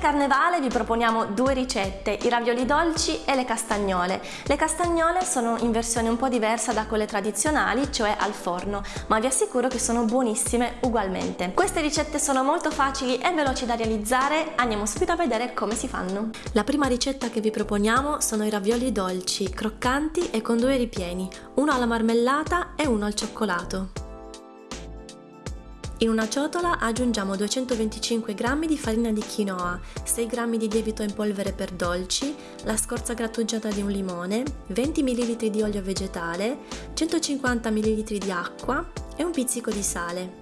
carnevale vi proponiamo due ricette, i ravioli dolci e le castagnole. Le castagnole sono in versione un po' diversa da quelle tradizionali, cioè al forno, ma vi assicuro che sono buonissime ugualmente. Queste ricette sono molto facili e veloci da realizzare, andiamo subito a vedere come si fanno. La prima ricetta che vi proponiamo sono i ravioli dolci, croccanti e con due ripieni, uno alla marmellata e uno al cioccolato. In una ciotola aggiungiamo 225 g di farina di quinoa, 6 g di lievito in polvere per dolci, la scorza grattugiata di un limone, 20 ml di olio vegetale, 150 ml di acqua e un pizzico di sale.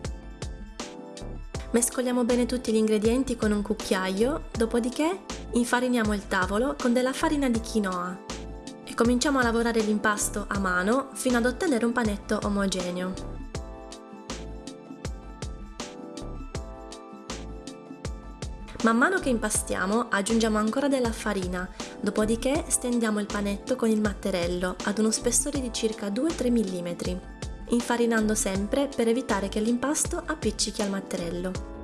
Mescoliamo bene tutti gli ingredienti con un cucchiaio, dopodiché infariniamo il tavolo con della farina di quinoa e cominciamo a lavorare l'impasto a mano fino ad ottenere un panetto omogeneo. Man mano che impastiamo aggiungiamo ancora della farina, dopodiché stendiamo il panetto con il matterello ad uno spessore di circa 2-3 mm, infarinando sempre per evitare che l'impasto appiccichi al matterello.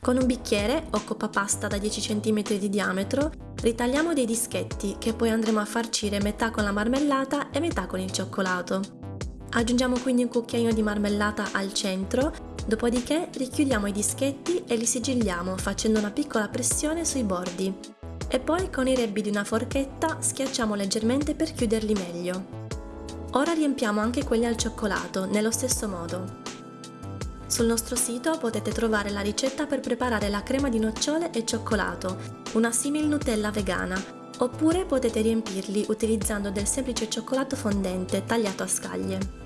Con un bicchiere o coppa pasta da 10 cm di diametro ritagliamo dei dischetti che poi andremo a farcire metà con la marmellata e metà con il cioccolato. Aggiungiamo quindi un cucchiaino di marmellata al centro Dopodiché richiudiamo i dischetti e li sigilliamo facendo una piccola pressione sui bordi e poi con i rebbi di una forchetta schiacciamo leggermente per chiuderli meglio. Ora riempiamo anche quelli al cioccolato, nello stesso modo. Sul nostro sito potete trovare la ricetta per preparare la crema di nocciole e cioccolato, una simil Nutella vegana, oppure potete riempirli utilizzando del semplice cioccolato fondente tagliato a scaglie.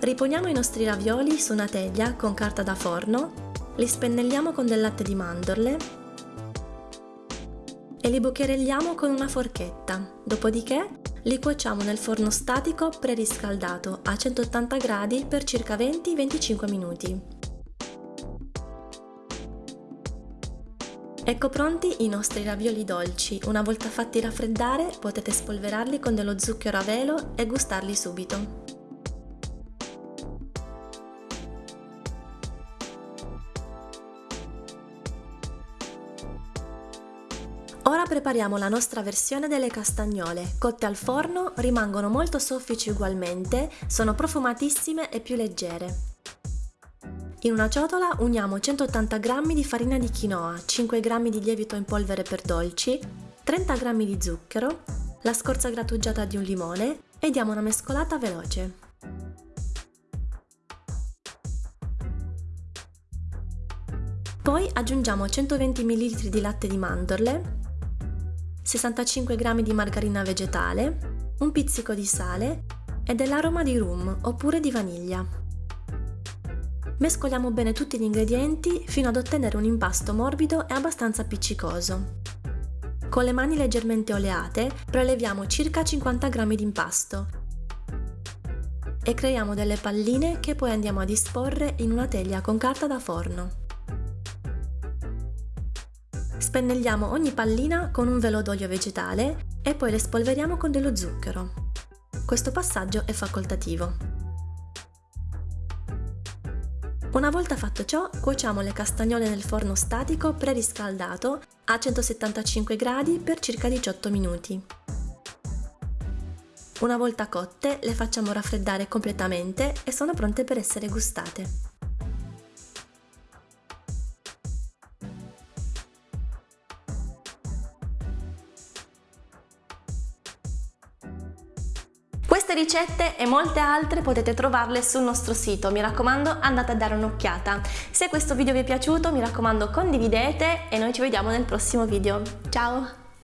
Riponiamo i nostri ravioli su una teglia con carta da forno, li spennelliamo con del latte di mandorle e li bucherelliamo con una forchetta, dopodiché li cuociamo nel forno statico preriscaldato a 180 gradi per circa 20-25 minuti. Ecco pronti i nostri ravioli dolci, una volta fatti raffreddare potete spolverarli con dello zucchero a velo e gustarli subito. Ora prepariamo la nostra versione delle castagnole. Cotte al forno, rimangono molto soffici ugualmente, sono profumatissime e più leggere. In una ciotola uniamo 180 g di farina di quinoa, 5 g di lievito in polvere per dolci, 30 g di zucchero, la scorza grattugiata di un limone e diamo una mescolata veloce. Poi aggiungiamo 120 ml di latte di mandorle, 65 g di margarina vegetale, un pizzico di sale e dell'aroma di rum oppure di vaniglia. Mescoliamo bene tutti gli ingredienti fino ad ottenere un impasto morbido e abbastanza appiccicoso. Con le mani leggermente oleate preleviamo circa 50 g di impasto e creiamo delle palline che poi andiamo a disporre in una teglia con carta da forno. Spennelliamo ogni pallina con un velo d'olio vegetale e poi le spolveriamo con dello zucchero. Questo passaggio è facoltativo. Una volta fatto ciò, cuociamo le castagnole nel forno statico preriscaldato a 175 gradi per circa 18 minuti. Una volta cotte, le facciamo raffreddare completamente e sono pronte per essere gustate. Queste ricette e molte altre potete trovarle sul nostro sito, mi raccomando andate a dare un'occhiata. Se questo video vi è piaciuto mi raccomando condividete e noi ci vediamo nel prossimo video. Ciao!